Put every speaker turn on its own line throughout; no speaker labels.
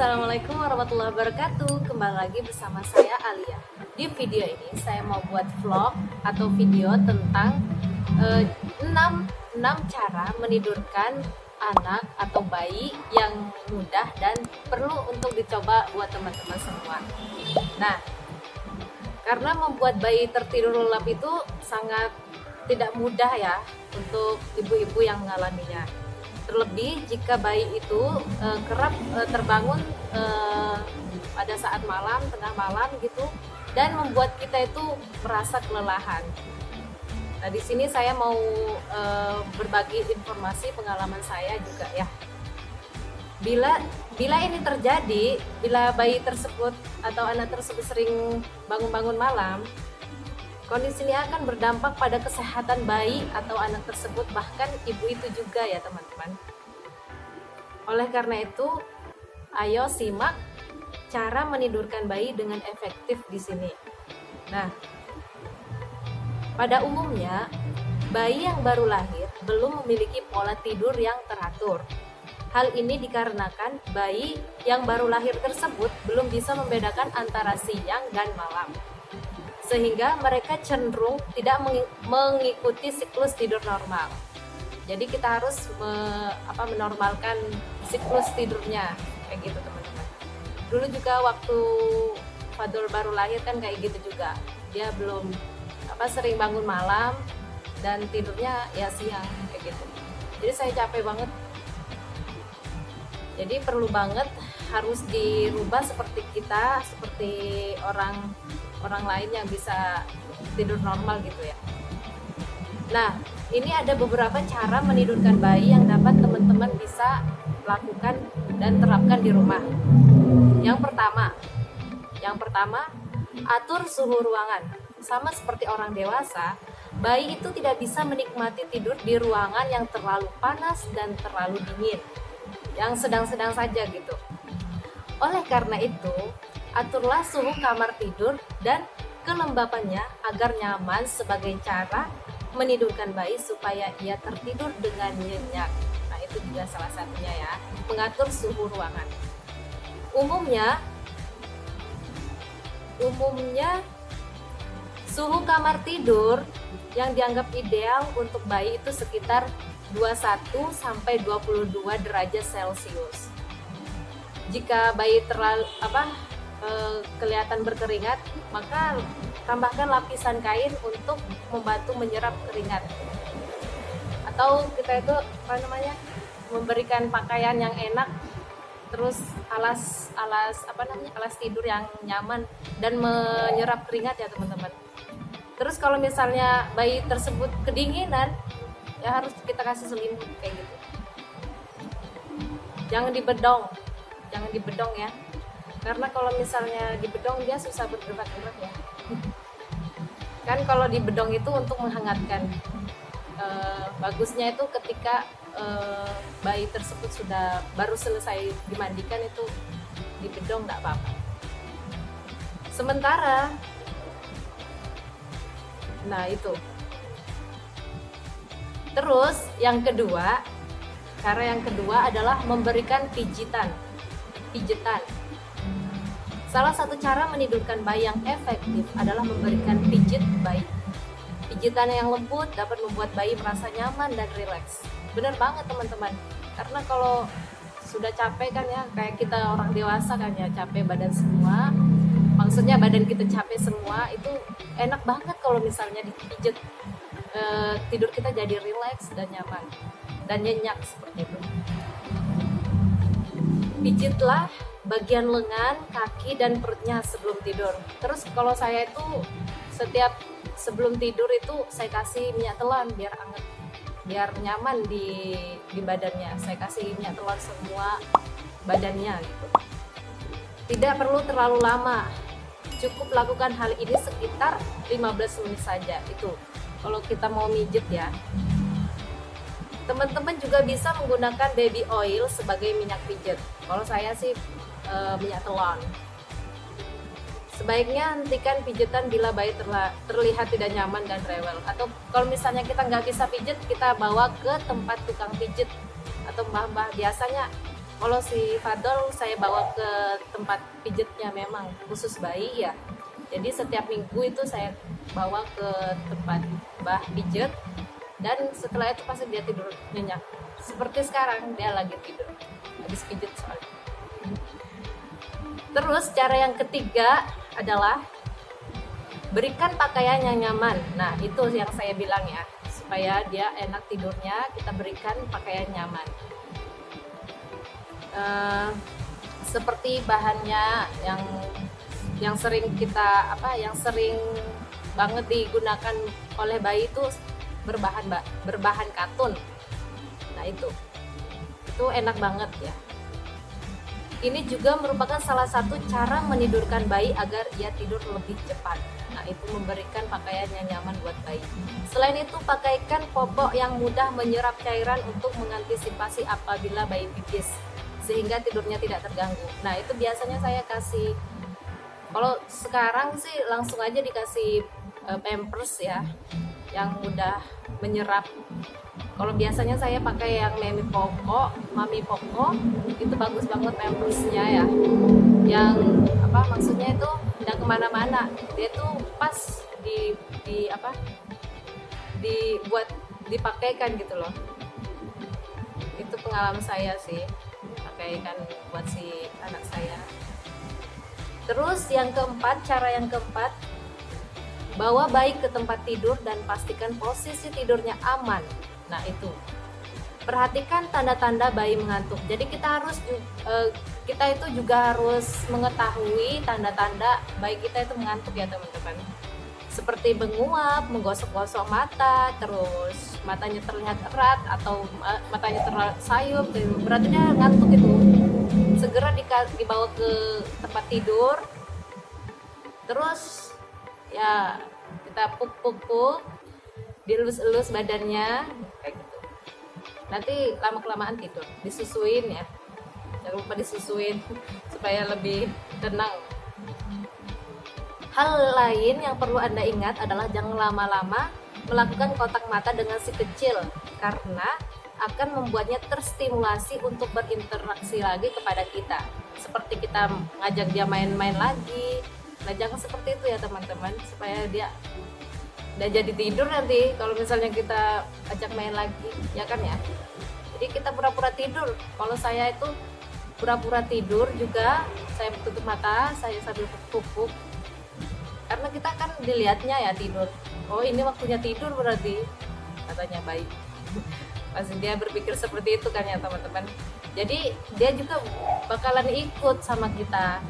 Assalamualaikum warahmatullahi wabarakatuh. Kembali lagi bersama saya Alia. Di video ini saya mau buat vlog atau video tentang eh, 6, 6 cara menidurkan anak atau bayi yang mudah dan perlu untuk dicoba buat teman-teman semua. Nah, karena membuat bayi tertidur lelap itu sangat tidak mudah ya untuk ibu-ibu yang mengalaminya terlebih jika bayi itu uh, kerap uh, terbangun uh, pada saat malam tengah malam gitu dan membuat kita itu merasa kelelahan. Nah di sini saya mau uh, berbagi informasi pengalaman saya juga ya. Bila bila ini terjadi, bila bayi tersebut atau anak tersebut sering bangun-bangun malam, Kondisi ini akan berdampak pada kesehatan bayi atau anak tersebut, bahkan ibu itu juga ya teman-teman. Oleh karena itu, ayo simak cara menidurkan bayi dengan efektif di sini. Nah, pada umumnya, bayi yang baru lahir belum memiliki pola tidur yang teratur. Hal ini dikarenakan bayi yang baru lahir tersebut belum bisa membedakan antara siang dan malam sehingga mereka cenderung tidak mengikuti siklus tidur normal. Jadi kita harus me, apa, menormalkan siklus tidurnya kayak gitu teman-teman. Dulu juga waktu Fadul baru lahir kan kayak gitu juga. Dia belum apa sering bangun malam dan tidurnya ya siang kayak gitu. Jadi saya capek banget. Jadi perlu banget harus dirubah seperti kita, seperti orang orang lain yang bisa tidur normal gitu ya. Nah ini ada beberapa cara menidurkan bayi yang dapat teman-teman bisa lakukan dan terapkan di rumah. Yang pertama yang pertama atur suhu ruangan. Sama seperti orang dewasa bayi itu tidak bisa menikmati tidur di ruangan yang terlalu panas dan terlalu dingin yang sedang-sedang saja gitu. Oleh karena itu aturlah suhu kamar tidur dan kelembapannya agar nyaman sebagai cara menidurkan bayi supaya ia tertidur dengan nyenyak. Nah, itu juga salah satunya ya, mengatur suhu ruangan. Umumnya umumnya suhu kamar tidur yang dianggap ideal untuk bayi itu sekitar 21 sampai 22 derajat Celcius. Jika bayi terlalu apa Eh, kelihatan berkeringat, maka tambahkan lapisan kain untuk membantu menyerap keringat. Atau kita itu apa namanya? memberikan pakaian yang enak terus alas alas apa namanya alas tidur yang nyaman dan menyerap keringat ya teman-teman terus kalau misalnya bayi tersebut kedinginan ya harus kita kasih selimut kayak gitu jangan dibedong jangan dibedong ya karena kalau misalnya di bedong dia susah bergerak-gerak ya. Kan kalau di bedong itu untuk menghangatkan e, bagusnya itu ketika e, bayi tersebut sudah baru selesai dimandikan itu di bedong nggak apa-apa. Sementara nah itu. Terus yang kedua cara yang kedua adalah memberikan pijitan pijitan Salah satu cara menidurkan bayi yang efektif adalah memberikan pijit bayi. Pijitan yang lembut dapat membuat bayi merasa nyaman dan rileks. Bener banget teman-teman. Karena kalau sudah capek kan ya, kayak kita orang dewasa kan ya, capek badan semua. Maksudnya badan kita capek semua, itu enak banget kalau misalnya dipijit. E, tidur kita jadi rileks dan nyaman. Dan nyenyak seperti itu. Pijitlah bagian lengan, kaki dan perutnya sebelum tidur. Terus kalau saya itu setiap sebelum tidur itu saya kasih minyak telan biar anget, biar nyaman di di badannya. Saya kasih minyak telan semua badannya gitu. Tidak perlu terlalu lama. Cukup lakukan hal ini sekitar 15 menit saja itu. Kalau kita mau mijet ya. Teman-teman juga bisa menggunakan baby oil sebagai minyak pijat. Kalau saya sih uh, minyak telon. Sebaiknya hentikan pijitan bila bayi terlihat tidak nyaman dan rewel. Atau kalau misalnya kita nggak bisa pijit, kita bawa ke tempat tukang pijit atau mbah-mbah biasanya kalau si Fadol saya bawa ke tempat pijatnya memang khusus bayi ya jadi setiap minggu itu saya bawa ke tempat bah pijat dan setelah itu pasti dia tidur nyenyak. Seperti sekarang dia lagi tidur. Habis pijat soalnya terus cara yang ketiga adalah berikan pakaian yang nyaman. Nah itu yang saya bilang ya. Supaya dia enak tidurnya kita berikan pakaian nyaman. Uh, seperti bahannya yang yang sering kita apa yang sering banget digunakan oleh bayi itu berbahan berbahan katun. Nah itu. Itu enak banget ya. Ini juga merupakan salah satu cara menidurkan bayi agar ia tidur lebih cepat. Nah itu memberikan pakaian yang nyaman buat bayi. Selain itu pakaikan popok yang mudah menyerap cairan untuk mengantisipasi apabila bayi pipis sehingga tidurnya tidak terganggu. Nah itu biasanya saya kasih kalau sekarang sih langsung aja dikasih uh, pampers ya yang mudah menyerap. Kalau biasanya saya pakai yang mami poko mami poko itu bagus banget pampersnya ya. Yang apa maksudnya itu tidak ke mana-mana. Dia tuh pas di di apa dibuat dipakaikan gitu loh. Itu pengalaman saya sih pakaikan buat si anak saya. Terus yang keempat cara yang keempat Bawa bayi ke tempat tidur dan pastikan posisi tidurnya aman. Nah, itu. Perhatikan tanda-tanda bayi mengantuk. Jadi kita harus uh, kita itu juga harus mengetahui tanda-tanda bayi kita itu mengantuk ya, teman-teman. Seperti menguap, menggosok-gosok mata, terus matanya terlihat erat atau matanya terlihat sayup, gitu. berarti dia ngantuk itu. Segera dibawa ke tempat tidur. Terus ya kita puk puk puk dilus-elus badannya kayak gitu. Nanti lama kelamaan tidur disusuin ya. Jangan lupa disusuin supaya lebih tenang. Hal lain yang perlu anda ingat adalah jangan lama-lama melakukan kontak mata dengan si kecil karena akan membuatnya terstimulasi untuk berinteraksi lagi kepada kita. Seperti kita ngajak dia main-main lagi nah jangan seperti itu ya teman-teman supaya dia udah jadi tidur nanti kalau misalnya kita ajak main lagi ya kan ya? Jadi kita pura-pura tidur. Kalau saya itu pura-pura tidur juga saya tutup mata saya sambil pupuk. Karena kita kan dilihatnya ya tidur. Oh ini waktunya tidur berarti katanya baik. Pasti dia berpikir seperti itu kan ya teman-teman. Jadi dia juga bakalan ikut sama kita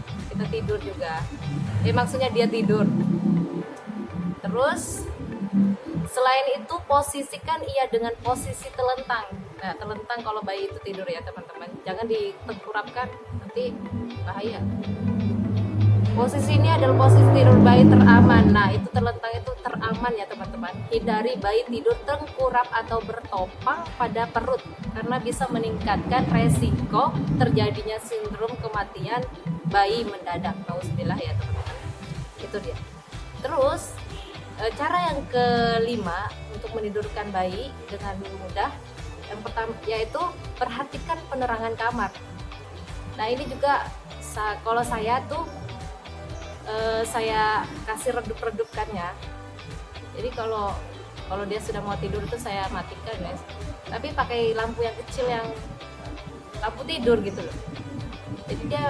tidur juga. Eh maksudnya dia tidur. Terus selain itu posisikan ia dengan posisi telentang. Nah telentang kalau bayi itu tidur ya teman-teman. Jangan ditengkurapkan nanti bahaya. Posisi ini adalah posisi tidur bayi teraman. Nah itu terlentang itu teraman ya teman-teman. Hindari bayi tidur tengkurap atau bertopang pada perut karena bisa meningkatkan resiko terjadinya sindrom kematian bayi mendadak nauzubillah ya teman-teman. Itu dia. Terus e, cara yang kelima untuk menidurkan bayi dengan mudah yang pertama yaitu perhatikan penerangan kamar. Nah ini juga kalau saya tuh e, saya kasih redup-redupkannya. Jadi kalau kalau dia sudah mau tidur itu saya matikan guys. Tapi pakai lampu yang kecil yang lampu tidur gitu loh jadi dia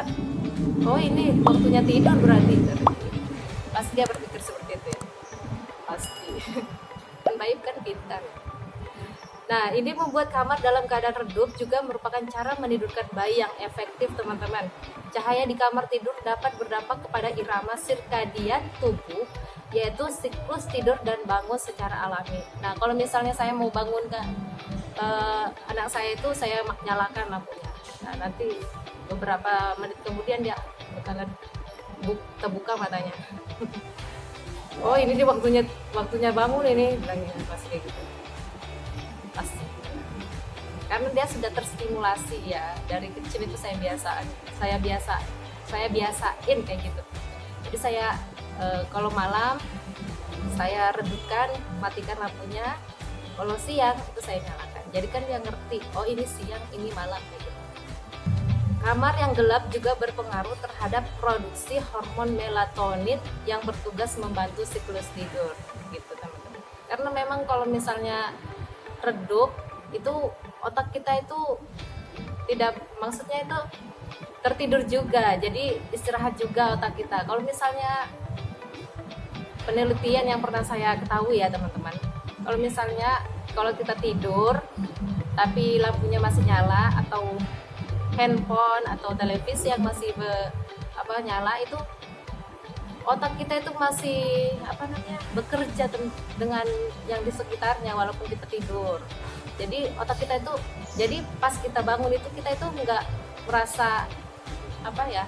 oh ini waktunya tidur berarti pasti dia berpikir seperti itu ya pasti baik kan pintar Nah, ini membuat kamar dalam keadaan redup juga merupakan cara menidurkan bayi yang efektif, teman-teman. Cahaya di kamar tidur dapat berdampak kepada irama sirkadian tubuh, yaitu siklus tidur dan bangun secara alami. Nah, kalau misalnya saya mau bangun ke uh, anak saya itu, saya nyalakan lampunya. Nah, nanti beberapa menit kemudian dia bakalan terbuka matanya. Oh ini dia waktunya waktunya bangun ini bilangnya. Pasti kayak gitu. Pasti karena dia sudah terstimulasi ya dari kecil itu saya biasa saya biasa saya biasain kayak gitu. Jadi saya e, kalau malam saya redupkan matikan lampunya. Kalau siang itu saya nyalakan. Jadi kan dia ngerti oh ini siang ini malam gitu Kamar yang gelap juga berpengaruh terhadap produksi hormon melatonin yang bertugas membantu siklus tidur, gitu teman-teman. Karena memang kalau misalnya redup itu otak kita itu tidak maksudnya itu tertidur juga, jadi istirahat juga otak kita. Kalau misalnya penelitian yang pernah saya ketahui ya teman-teman, kalau misalnya kalau kita tidur tapi lampunya masih nyala atau handphone atau televisi yang masih be, apa nyala itu otak kita itu masih apa namanya bekerja dengan yang di sekitarnya walaupun kita tidur. Jadi otak kita itu jadi pas kita bangun itu kita itu nggak merasa apa ya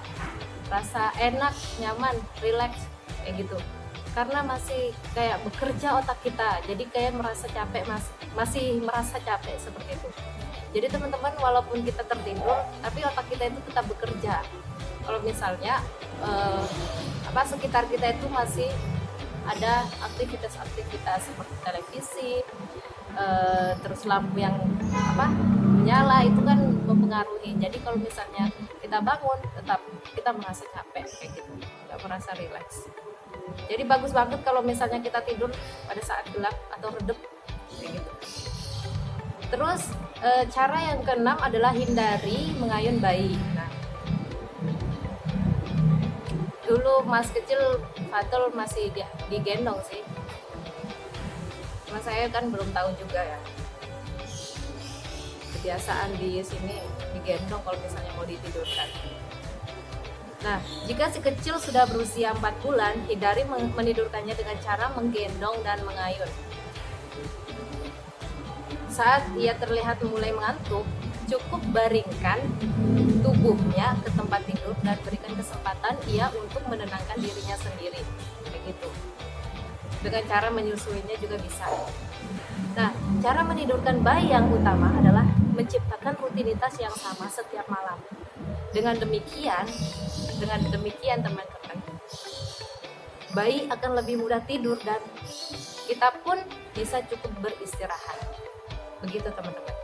rasa enak nyaman relax kayak gitu. Karena masih kayak bekerja otak kita jadi kayak merasa capek mas masih merasa capek seperti itu jadi teman-teman walaupun kita tertidur tapi otak kita itu tetap bekerja. Kalau misalnya eh, apa sekitar kita itu masih ada aktivitas-aktivitas seperti televisi eh, terus lampu yang apa menyala itu kan mempengaruhi. Jadi kalau misalnya kita bangun tetap kita merasa capek kayak gitu. Nggak merasa rileks. Jadi bagus banget kalau misalnya kita tidur pada saat gelap atau redup kayak gitu. Terus e, cara yang keenam adalah hindari mengayun bayi. Nah, dulu mas kecil Fatul masih di, digendong sih. Cuma saya kan belum tahu juga ya. Kebiasaan di sini digendong kalau misalnya mau ditidurkan. Nah, jika si kecil sudah berusia 4 bulan, hindari menidurkannya dengan cara menggendong dan mengayun. Saat ia terlihat mulai mengantuk, cukup baringkan tubuhnya ke tempat tidur dan berikan kesempatan ia untuk menenangkan dirinya sendiri. Begitu. Dengan cara menyusuinya juga bisa. Nah, cara menidurkan bayi yang utama adalah menciptakan rutinitas yang sama setiap malam. Dengan demikian, dengan demikian teman-teman, bayi akan lebih mudah tidur dan kita pun bisa cukup beristirahat begitu teman-teman.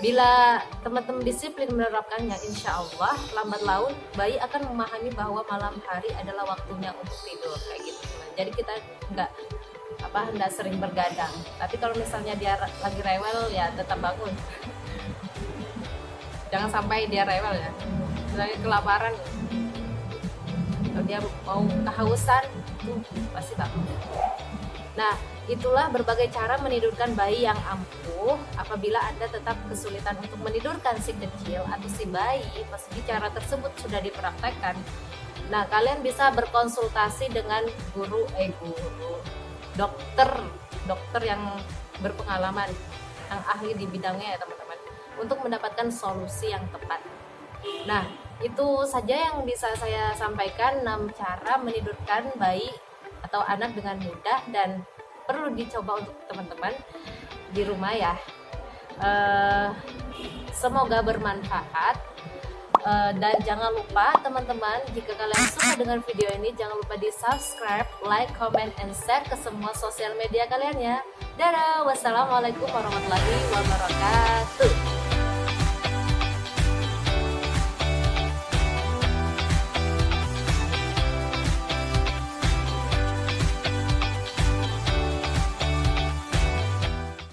Bila teman-teman disiplin menerapkannya insya Allah lambat laun bayi akan memahami bahwa malam hari adalah waktunya untuk tidur kayak gitu teman. Jadi kita nggak apa hendak sering bergadang. Tapi kalau misalnya dia lagi rewel ya tetap bangun. Jangan sampai dia rewel ya. Misalnya kelaparan. Kalau dia mau kehausan tuh pasti bangun. Nah Itulah berbagai cara menidurkan bayi yang ampuh apabila Anda tetap kesulitan untuk menidurkan si kecil atau si bayi meski cara tersebut sudah dipraktekkan. Nah, kalian bisa berkonsultasi dengan guru eh guru dokter dokter yang berpengalaman yang ahli di bidangnya ya teman-teman untuk mendapatkan solusi yang tepat. Nah, itu saja yang bisa saya sampaikan 6 cara menidurkan bayi atau anak dengan mudah dan perlu dicoba untuk teman-teman di rumah ya. Uh, semoga bermanfaat. Uh, dan jangan lupa teman-teman jika kalian suka dengan video ini jangan lupa di subscribe like comment and share ke semua sosial media kalian ya. Dadah wassalamualaikum warahmatullahi wabarakatuh